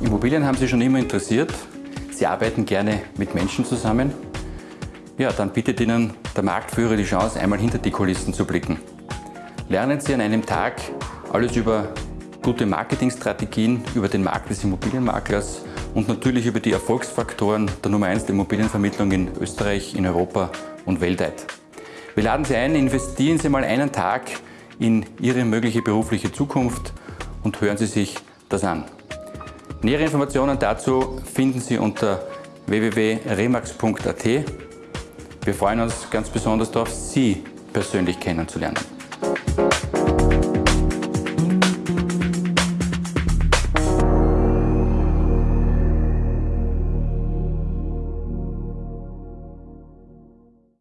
Immobilien haben Sie schon immer interessiert. Sie arbeiten gerne mit Menschen zusammen. Ja, dann bietet Ihnen der Marktführer die Chance, einmal hinter die Kulissen zu blicken. Lernen Sie an einem Tag alles über gute Marketingstrategien, über den Markt des Immobilienmaklers und natürlich über die Erfolgsfaktoren der Nummer 1 der Immobilienvermittlung in Österreich, in Europa und weltweit. Wir laden Sie ein, investieren Sie mal einen Tag in Ihre mögliche berufliche Zukunft und hören Sie sich das an. Nähere Informationen dazu finden Sie unter www.remax.at. Wir freuen uns ganz besonders darauf, Sie persönlich kennenzulernen.